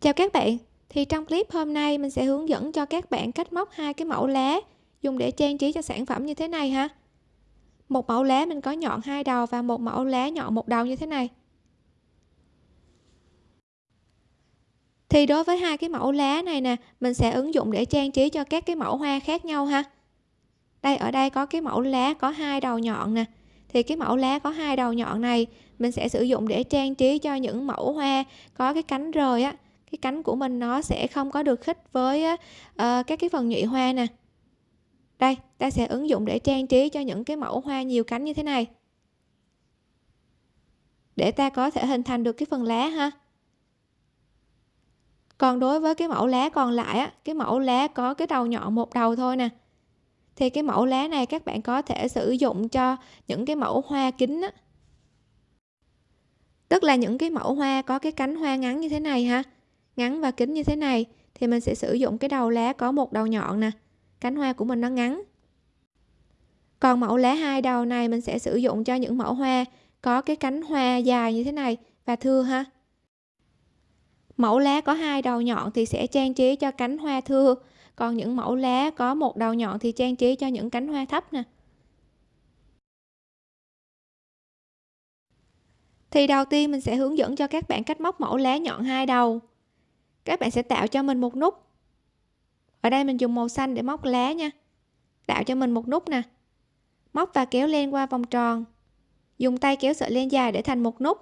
Chào các bạn, thì trong clip hôm nay mình sẽ hướng dẫn cho các bạn cách móc hai cái mẫu lá dùng để trang trí cho sản phẩm như thế này ha. Một mẫu lá mình có nhọn hai đầu và một mẫu lá nhọn một đầu như thế này. Thì đối với hai cái mẫu lá này nè, mình sẽ ứng dụng để trang trí cho các cái mẫu hoa khác nhau ha. Đây ở đây có cái mẫu lá có hai đầu nhọn nè. Thì cái mẫu lá có hai đầu nhọn này mình sẽ sử dụng để trang trí cho những mẫu hoa có cái cánh rời á cái cánh của mình nó sẽ không có được khít với uh, các cái phần nhụy hoa nè. Đây ta sẽ ứng dụng để trang trí cho những cái mẫu hoa nhiều cánh như thế này. Để ta có thể hình thành được cái phần lá ha. Còn đối với cái mẫu lá còn lại á cái mẫu lá có cái đầu nhọn một đầu thôi nè. Thì cái mẫu lá này các bạn có thể sử dụng cho những cái mẫu hoa kính á. Tức là những cái mẫu hoa có cái cánh hoa ngắn như thế này ha ngắn và kính như thế này, thì mình sẽ sử dụng cái đầu lá có một đầu nhọn nè. Cánh hoa của mình nó ngắn. Còn mẫu lá hai đầu này mình sẽ sử dụng cho những mẫu hoa có cái cánh hoa dài như thế này và thưa ha. Mẫu lá có hai đầu nhọn thì sẽ trang trí cho cánh hoa thưa, còn những mẫu lá có một đầu nhọn thì trang trí cho những cánh hoa thấp nè. Thì đầu tiên mình sẽ hướng dẫn cho các bạn cách móc mẫu lá nhọn hai đầu các bạn sẽ tạo cho mình một nút. Ở đây mình dùng màu xanh để móc lá nha. Tạo cho mình một nút nè. Móc và kéo len qua vòng tròn. Dùng tay kéo sợi len dài để thành một nút.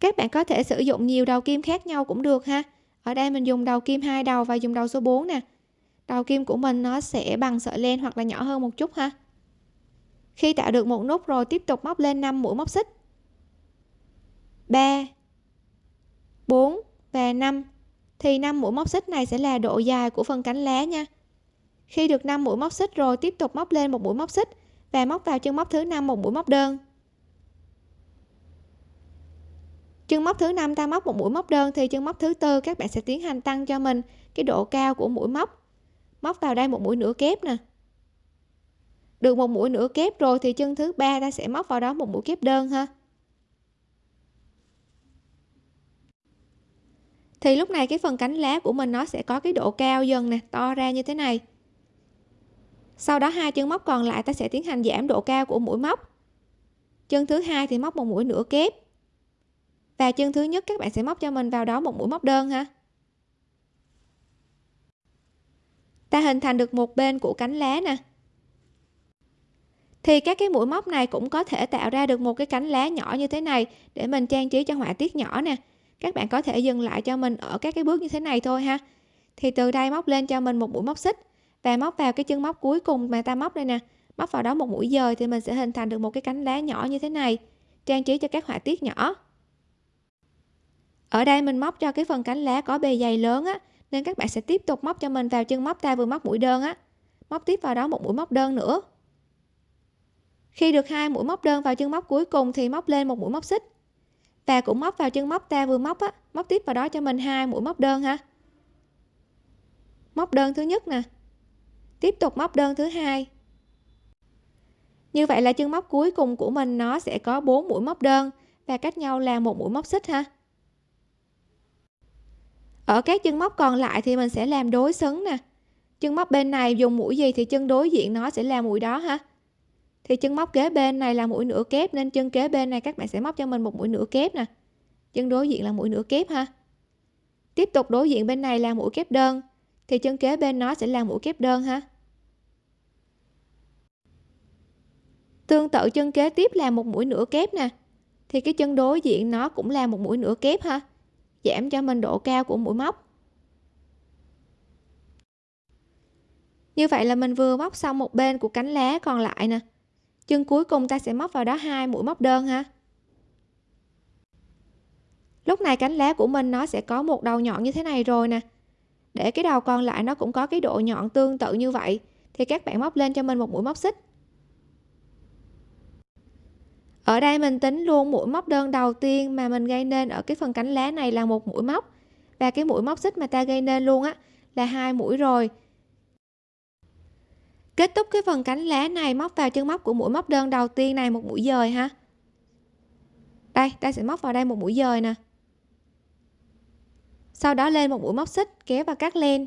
Các bạn có thể sử dụng nhiều đầu kim khác nhau cũng được ha. Ở đây mình dùng đầu kim hai đầu và dùng đầu số 4 nè. Đầu kim của mình nó sẽ bằng sợi len hoặc là nhỏ hơn một chút ha. Khi tạo được một nút rồi tiếp tục móc lên 5 mũi móc xích. 3 4 và 5 thì 5 mũi móc xích này sẽ là độ dài của phần cánh lá nha. Khi được 5 mũi móc xích rồi, tiếp tục móc lên một mũi móc xích và móc vào chân móc thứ năm một mũi móc đơn. Chân móc thứ năm ta móc một mũi móc đơn thì chân móc thứ tư các bạn sẽ tiến hành tăng cho mình cái độ cao của mũi móc. Móc vào đây một mũi nửa kép nè. Được một mũi nửa kép rồi thì chân thứ ba ta sẽ móc vào đó một mũi kép đơn ha. Thì lúc này cái phần cánh lá của mình nó sẽ có cái độ cao dần nè, to ra như thế này. Sau đó hai chân móc còn lại ta sẽ tiến hành giảm độ cao của mũi móc. Chân thứ hai thì móc một mũi nửa kép. Và chân thứ nhất các bạn sẽ móc cho mình vào đó một mũi móc đơn ha. Ta hình thành được một bên của cánh lá nè. Thì các cái mũi móc này cũng có thể tạo ra được một cái cánh lá nhỏ như thế này để mình trang trí cho họa tiết nhỏ nè các bạn có thể dừng lại cho mình ở các cái bước như thế này thôi ha. Thì từ đây móc lên cho mình một mũi móc xích và móc vào cái chân móc cuối cùng mà ta móc đây nè. Móc vào đó một mũi dời thì mình sẽ hình thành được một cái cánh lá nhỏ như thế này, trang trí cho các họa tiết nhỏ. Ở đây mình móc cho cái phần cánh lá có bề dày lớn á, nên các bạn sẽ tiếp tục móc cho mình vào chân móc ta vừa móc mũi đơn á. Móc tiếp vào đó một mũi móc đơn nữa. Khi được hai mũi móc đơn vào chân móc cuối cùng thì móc lên một mũi móc xích ta cũng móc vào chân móc ta vừa móc á, móc tiếp vào đó cho mình hai mũi móc đơn ha móc đơn thứ nhất nè, tiếp tục móc đơn thứ hai. Như vậy là chân móc cuối cùng của mình nó sẽ có 4 mũi móc đơn và cách nhau là một mũi móc xích ha. Ở các chân móc còn lại thì mình sẽ làm đối xứng nè. Chân móc bên này dùng mũi gì thì chân đối diện nó sẽ là mũi đó ha thì chân móc kế bên này là mũi nửa kép, nên chân kế bên này các bạn sẽ móc cho mình một mũi nửa kép nè. Chân đối diện là mũi nửa kép ha. Tiếp tục đối diện bên này là mũi kép đơn, thì chân kế bên nó sẽ là mũi kép đơn ha. Tương tự chân kế tiếp là một mũi nửa kép nè, thì cái chân đối diện nó cũng là một mũi nửa kép ha. Giảm cho mình độ cao của mũi móc. Như vậy là mình vừa móc xong một bên của cánh lá còn lại nè chân cuối cùng ta sẽ móc vào đó hai mũi móc đơn ha. Lúc này cánh lá của mình nó sẽ có một đầu nhọn như thế này rồi nè. Để cái đầu còn lại nó cũng có cái độ nhọn tương tự như vậy, thì các bạn móc lên cho mình một mũi móc xích. Ở đây mình tính luôn mũi móc đơn đầu tiên mà mình gây nên ở cái phần cánh lá này là một mũi móc. Và cái mũi móc xích mà ta gây nên luôn á là hai mũi rồi kết thúc cái phần cánh lá này, móc vào chân móc của mũi móc đơn đầu tiên này, một mũi dời ha. Đây, ta sẽ móc vào đây một mũi dời nè. Sau đó lên một mũi móc xích, kéo và cắt len.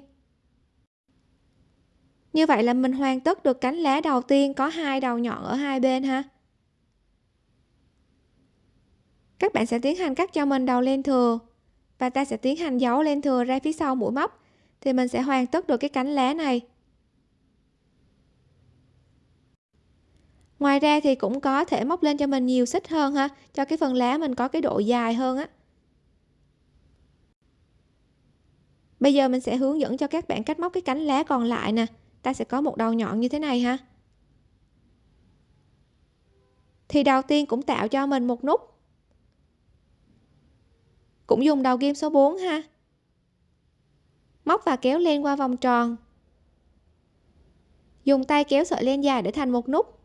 Như vậy là mình hoàn tất được cánh lá đầu tiên, có hai đầu nhọn ở hai bên ha. Các bạn sẽ tiến hành cắt cho mình đầu len thừa, và ta sẽ tiến hành giấu len thừa ra phía sau mũi móc. Thì mình sẽ hoàn tất được cái cánh lá này. Ngoài ra thì cũng có thể móc lên cho mình nhiều xích hơn ha, cho cái phần lá mình có cái độ dài hơn á. Bây giờ mình sẽ hướng dẫn cho các bạn cách móc cái cánh lá còn lại nè. Ta sẽ có một đầu nhọn như thế này ha. Thì đầu tiên cũng tạo cho mình một nút. Cũng dùng đầu kim số 4 ha. Móc và kéo len qua vòng tròn. Dùng tay kéo sợi len dài để thành một nút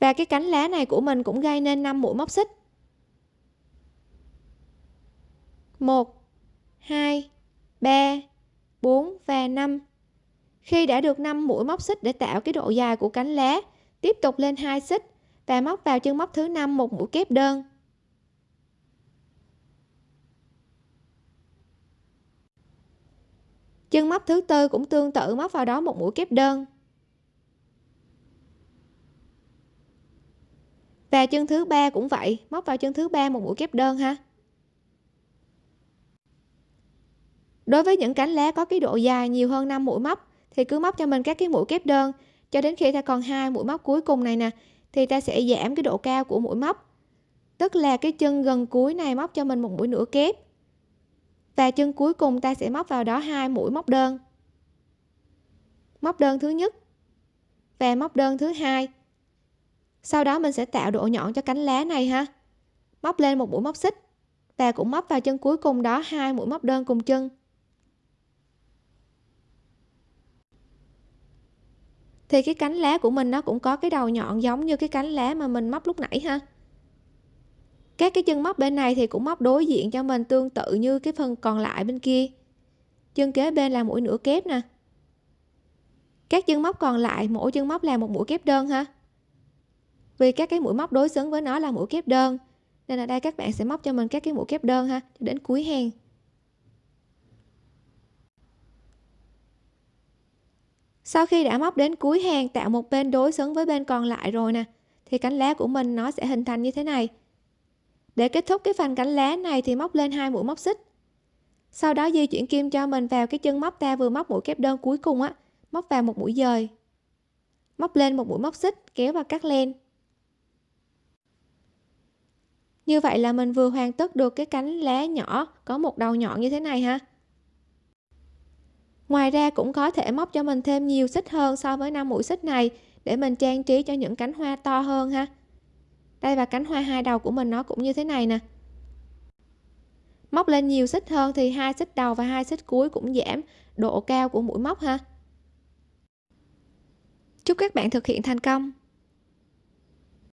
và cái cánh lá này của mình cũng gây nên 5 mũi móc xích. 1 2 3 4 và 5 khi đã được 5 mũi móc xích để tạo cái độ dài của cánh lá, tiếp tục lên hai xích và móc vào chân móc thứ 5 một mũi kép đơn. Chân móc thứ tư cũng tương tự móc vào đó một mũi kép đơn. Và chân thứ ba cũng vậy, móc vào chân thứ ba một mũi kép đơn ha. Đối với những cánh lá có cái độ dài nhiều hơn 5 mũi móc, thì cứ móc cho mình các cái mũi kép đơn. Cho đến khi ta còn hai mũi móc cuối cùng này nè, thì ta sẽ giảm cái độ cao của mũi móc. Tức là cái chân gần cuối này móc cho mình một mũi nửa kép. Và chân cuối cùng ta sẽ móc vào đó hai mũi móc đơn. Móc đơn thứ nhất và móc đơn thứ hai sau đó mình sẽ tạo độ nhọn cho cánh lá này ha. Móc lên một mũi móc xích và cũng móc vào chân cuối cùng đó, hai mũi móc đơn cùng chân. Thì cái cánh lá của mình nó cũng có cái đầu nhọn giống như cái cánh lá mà mình móc lúc nãy ha. Các cái chân móc bên này thì cũng móc đối diện cho mình tương tự như cái phần còn lại bên kia. Chân kế bên là mũi nửa kép nè. Các chân móc còn lại, mỗi chân móc là một mũi kép đơn ha vì các cái mũi móc đối xứng với nó là mũi kép đơn. Nên ở đây các bạn sẽ móc cho mình các cái mũi kép đơn ha đến cuối hàng. Sau khi đã móc đến cuối hàng, tạo một bên đối xứng với bên còn lại rồi nè, thì cánh lá của mình nó sẽ hình thành như thế này. Để kết thúc cái phần cánh lá này thì móc lên hai mũi móc xích. Sau đó di chuyển kim cho mình vào cái chân móc ta vừa móc mũi kép đơn cuối cùng á, móc vào một mũi dời. Móc lên một mũi móc xích, kéo và cắt len như vậy là mình vừa hoàn tất được cái cánh lá nhỏ, có một đầu nhọn như thế này ha. Ngoài ra cũng có thể móc cho mình thêm nhiều xích hơn so với năm mũi xích này, để mình trang trí cho những cánh hoa to hơn ha. Đây và cánh hoa hai đầu của mình nó cũng như thế này nè. Móc lên nhiều xích hơn thì hai xích đầu và hai xích cuối cũng giảm độ cao của mũi móc ha. Chúc các bạn thực hiện thành công!